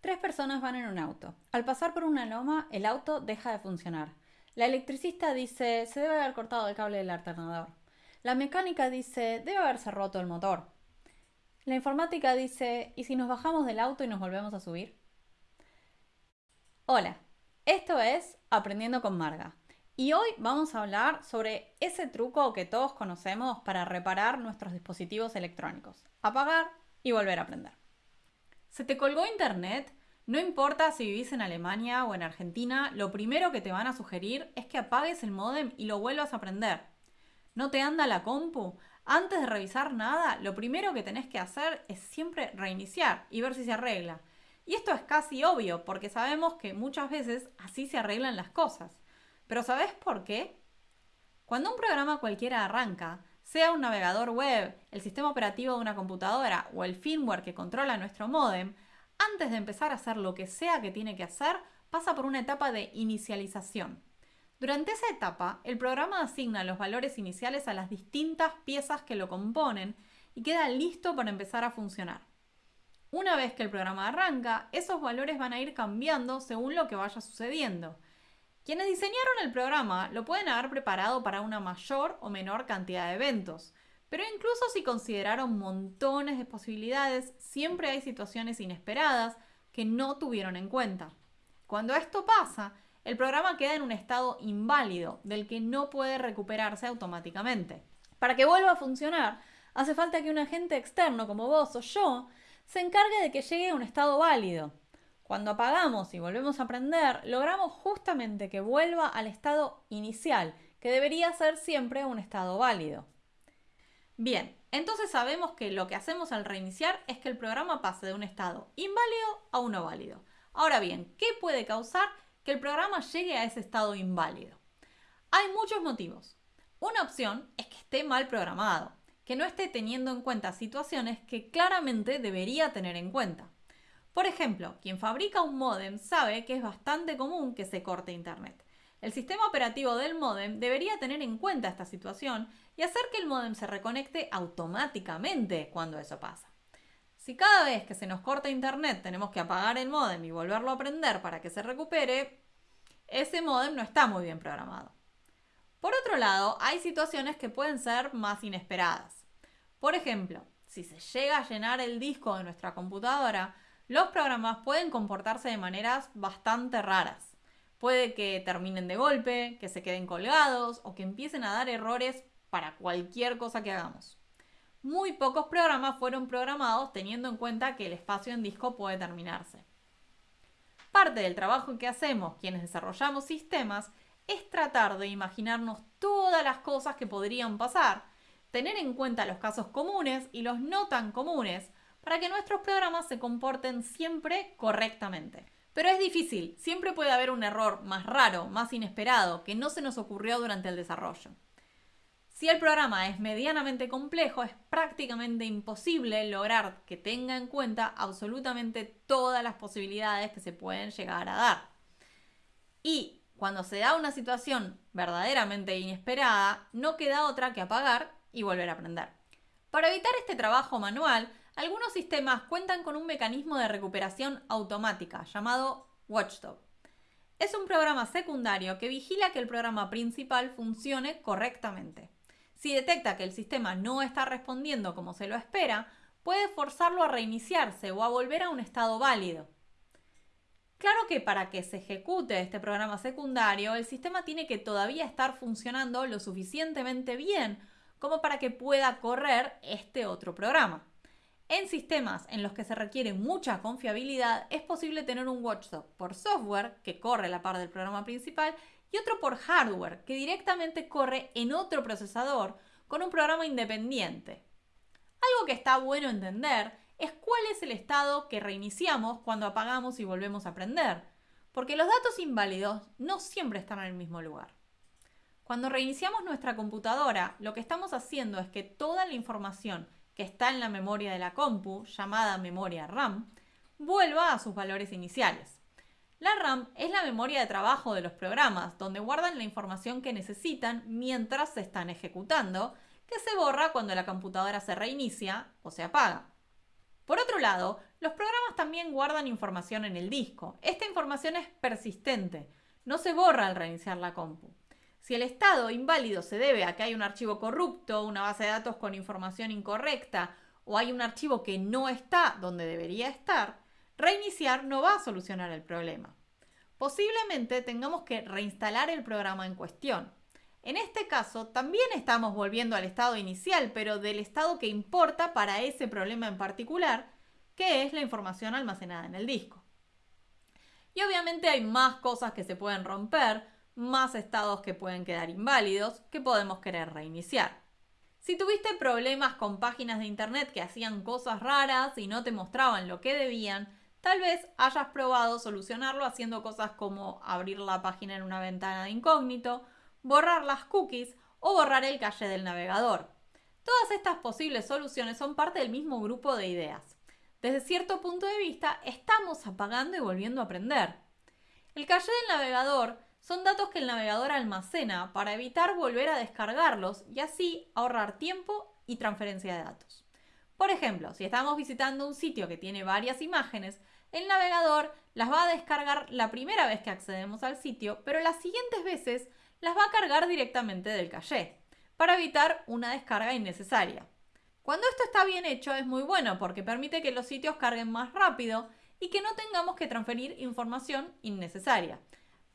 Tres personas van en un auto. Al pasar por una loma, el auto deja de funcionar. La electricista dice, se debe haber cortado el cable del alternador. La mecánica dice, debe haberse roto el motor. La informática dice, ¿y si nos bajamos del auto y nos volvemos a subir? Hola, esto es Aprendiendo con Marga. Y hoy vamos a hablar sobre ese truco que todos conocemos para reparar nuestros dispositivos electrónicos. Apagar y volver a aprender. ¿Se te colgó internet? No importa si vivís en Alemania o en Argentina, lo primero que te van a sugerir es que apagues el modem y lo vuelvas a prender. ¿No te anda la compu? Antes de revisar nada, lo primero que tenés que hacer es siempre reiniciar y ver si se arregla. Y esto es casi obvio, porque sabemos que muchas veces así se arreglan las cosas. Pero ¿sabés por qué? Cuando un programa cualquiera arranca, sea un navegador web, el sistema operativo de una computadora o el firmware que controla nuestro modem, antes de empezar a hacer lo que sea que tiene que hacer, pasa por una etapa de inicialización. Durante esa etapa, el programa asigna los valores iniciales a las distintas piezas que lo componen y queda listo para empezar a funcionar. Una vez que el programa arranca, esos valores van a ir cambiando según lo que vaya sucediendo. Quienes diseñaron el programa lo pueden haber preparado para una mayor o menor cantidad de eventos, pero incluso si consideraron montones de posibilidades, siempre hay situaciones inesperadas que no tuvieron en cuenta. Cuando esto pasa, el programa queda en un estado inválido del que no puede recuperarse automáticamente. Para que vuelva a funcionar, hace falta que un agente externo como vos o yo se encargue de que llegue a un estado válido. Cuando apagamos y volvemos a aprender, logramos justamente que vuelva al estado inicial, que debería ser siempre un estado válido. Bien, entonces sabemos que lo que hacemos al reiniciar es que el programa pase de un estado inválido a uno válido. Ahora bien, ¿qué puede causar que el programa llegue a ese estado inválido? Hay muchos motivos. Una opción es que esté mal programado, que no esté teniendo en cuenta situaciones que claramente debería tener en cuenta. Por ejemplo, quien fabrica un modem sabe que es bastante común que se corte Internet. El sistema operativo del modem debería tener en cuenta esta situación y hacer que el modem se reconecte automáticamente cuando eso pasa. Si cada vez que se nos corta Internet tenemos que apagar el modem y volverlo a prender para que se recupere, ese modem no está muy bien programado. Por otro lado, hay situaciones que pueden ser más inesperadas. Por ejemplo, si se llega a llenar el disco de nuestra computadora, los programas pueden comportarse de maneras bastante raras. Puede que terminen de golpe, que se queden colgados o que empiecen a dar errores para cualquier cosa que hagamos. Muy pocos programas fueron programados teniendo en cuenta que el espacio en disco puede terminarse. Parte del trabajo que hacemos quienes desarrollamos sistemas es tratar de imaginarnos todas las cosas que podrían pasar, tener en cuenta los casos comunes y los no tan comunes para que nuestros programas se comporten siempre correctamente. Pero es difícil, siempre puede haber un error más raro, más inesperado, que no se nos ocurrió durante el desarrollo. Si el programa es medianamente complejo, es prácticamente imposible lograr que tenga en cuenta absolutamente todas las posibilidades que se pueden llegar a dar. Y cuando se da una situación verdaderamente inesperada, no queda otra que apagar y volver a aprender. Para evitar este trabajo manual, algunos sistemas cuentan con un mecanismo de recuperación automática llamado Watchdog. Es un programa secundario que vigila que el programa principal funcione correctamente. Si detecta que el sistema no está respondiendo como se lo espera, puede forzarlo a reiniciarse o a volver a un estado válido. Claro que para que se ejecute este programa secundario, el sistema tiene que todavía estar funcionando lo suficientemente bien como para que pueda correr este otro programa. En sistemas en los que se requiere mucha confiabilidad, es posible tener un watchdog por software, que corre la par del programa principal, y otro por hardware, que directamente corre en otro procesador con un programa independiente. Algo que está bueno entender es cuál es el estado que reiniciamos cuando apagamos y volvemos a prender, porque los datos inválidos no siempre están en el mismo lugar. Cuando reiniciamos nuestra computadora, lo que estamos haciendo es que toda la información que está en la memoria de la compu, llamada memoria RAM, vuelva a sus valores iniciales. La RAM es la memoria de trabajo de los programas, donde guardan la información que necesitan mientras se están ejecutando, que se borra cuando la computadora se reinicia o se apaga. Por otro lado, los programas también guardan información en el disco. Esta información es persistente, no se borra al reiniciar la compu. Si el estado inválido se debe a que hay un archivo corrupto, una base de datos con información incorrecta o hay un archivo que no está donde debería estar, reiniciar no va a solucionar el problema. Posiblemente tengamos que reinstalar el programa en cuestión. En este caso, también estamos volviendo al estado inicial, pero del estado que importa para ese problema en particular, que es la información almacenada en el disco. Y obviamente hay más cosas que se pueden romper, más estados que pueden quedar inválidos que podemos querer reiniciar. Si tuviste problemas con páginas de internet que hacían cosas raras y no te mostraban lo que debían, tal vez hayas probado solucionarlo haciendo cosas como abrir la página en una ventana de incógnito, borrar las cookies o borrar el cache del navegador. Todas estas posibles soluciones son parte del mismo grupo de ideas. Desde cierto punto de vista, estamos apagando y volviendo a aprender. El cache del navegador son datos que el navegador almacena para evitar volver a descargarlos y así ahorrar tiempo y transferencia de datos. Por ejemplo, si estamos visitando un sitio que tiene varias imágenes, el navegador las va a descargar la primera vez que accedemos al sitio, pero las siguientes veces las va a cargar directamente del caché, para evitar una descarga innecesaria. Cuando esto está bien hecho es muy bueno porque permite que los sitios carguen más rápido y que no tengamos que transferir información innecesaria.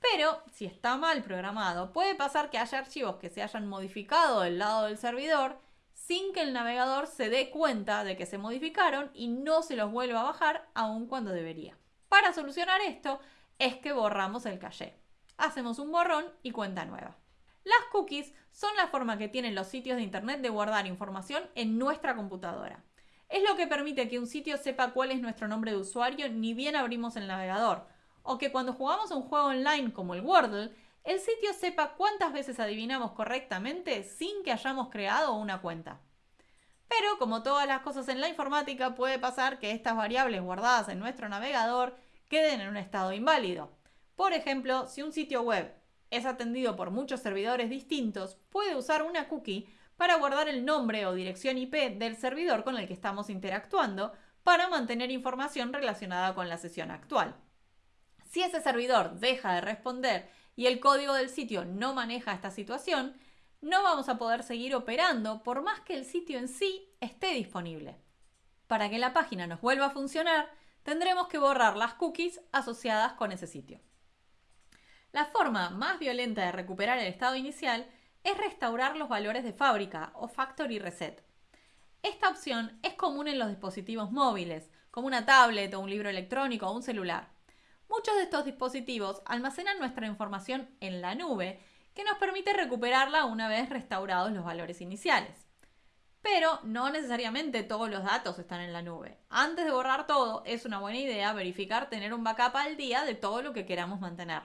Pero si está mal programado, puede pasar que haya archivos que se hayan modificado del lado del servidor sin que el navegador se dé cuenta de que se modificaron y no se los vuelva a bajar aun cuando debería. Para solucionar esto es que borramos el caché. Hacemos un borrón y cuenta nueva. Las cookies son la forma que tienen los sitios de Internet de guardar información en nuestra computadora. Es lo que permite que un sitio sepa cuál es nuestro nombre de usuario ni bien abrimos el navegador, o que cuando jugamos un juego online como el Wordle, el sitio sepa cuántas veces adivinamos correctamente sin que hayamos creado una cuenta. Pero como todas las cosas en la informática, puede pasar que estas variables guardadas en nuestro navegador queden en un estado inválido. Por ejemplo, si un sitio web es atendido por muchos servidores distintos, puede usar una cookie para guardar el nombre o dirección IP del servidor con el que estamos interactuando para mantener información relacionada con la sesión actual. Si ese servidor deja de responder y el código del sitio no maneja esta situación, no vamos a poder seguir operando por más que el sitio en sí esté disponible. Para que la página nos vuelva a funcionar, tendremos que borrar las cookies asociadas con ese sitio. La forma más violenta de recuperar el estado inicial es restaurar los valores de fábrica o factory reset. Esta opción es común en los dispositivos móviles, como una tablet o un libro electrónico o un celular. Muchos de estos dispositivos almacenan nuestra información en la nube, que nos permite recuperarla una vez restaurados los valores iniciales. Pero no necesariamente todos los datos están en la nube. Antes de borrar todo, es una buena idea verificar tener un backup al día de todo lo que queramos mantener.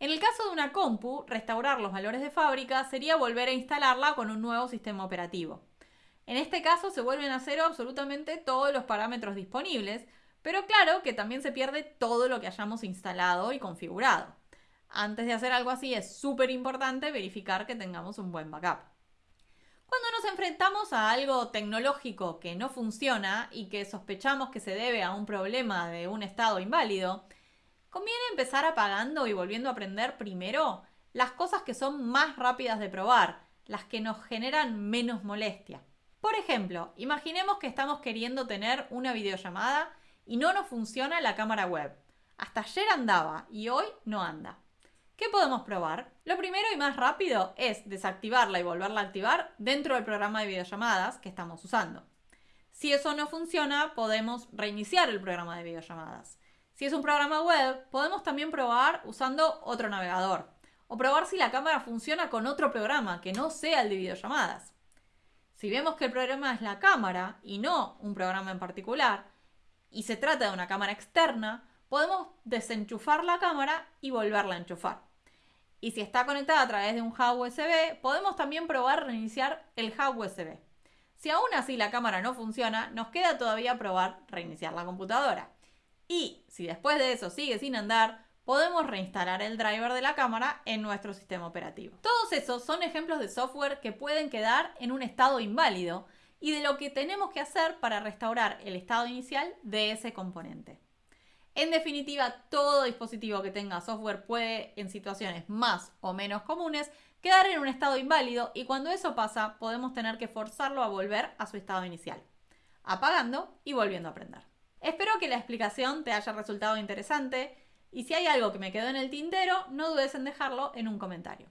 En el caso de una compu, restaurar los valores de fábrica sería volver a instalarla con un nuevo sistema operativo. En este caso se vuelven a cero absolutamente todos los parámetros disponibles, pero claro que también se pierde todo lo que hayamos instalado y configurado. Antes de hacer algo así es súper importante verificar que tengamos un buen backup. Cuando nos enfrentamos a algo tecnológico que no funciona y que sospechamos que se debe a un problema de un estado inválido, conviene empezar apagando y volviendo a aprender primero las cosas que son más rápidas de probar, las que nos generan menos molestia. Por ejemplo, imaginemos que estamos queriendo tener una videollamada y no nos funciona la cámara web. Hasta ayer andaba y hoy no anda. ¿Qué podemos probar? Lo primero y más rápido es desactivarla y volverla a activar dentro del programa de videollamadas que estamos usando. Si eso no funciona, podemos reiniciar el programa de videollamadas. Si es un programa web, podemos también probar usando otro navegador o probar si la cámara funciona con otro programa que no sea el de videollamadas. Si vemos que el programa es la cámara y no un programa en particular, y se trata de una cámara externa, podemos desenchufar la cámara y volverla a enchufar. Y si está conectada a través de un hub USB, podemos también probar reiniciar el hub USB. Si aún así la cámara no funciona, nos queda todavía probar reiniciar la computadora. Y si después de eso sigue sin andar, podemos reinstalar el driver de la cámara en nuestro sistema operativo. Todos esos son ejemplos de software que pueden quedar en un estado inválido y de lo que tenemos que hacer para restaurar el estado inicial de ese componente. En definitiva, todo dispositivo que tenga software puede, en situaciones más o menos comunes, quedar en un estado inválido y cuando eso pasa podemos tener que forzarlo a volver a su estado inicial, apagando y volviendo a prender. Espero que la explicación te haya resultado interesante y si hay algo que me quedó en el tintero, no dudes en dejarlo en un comentario.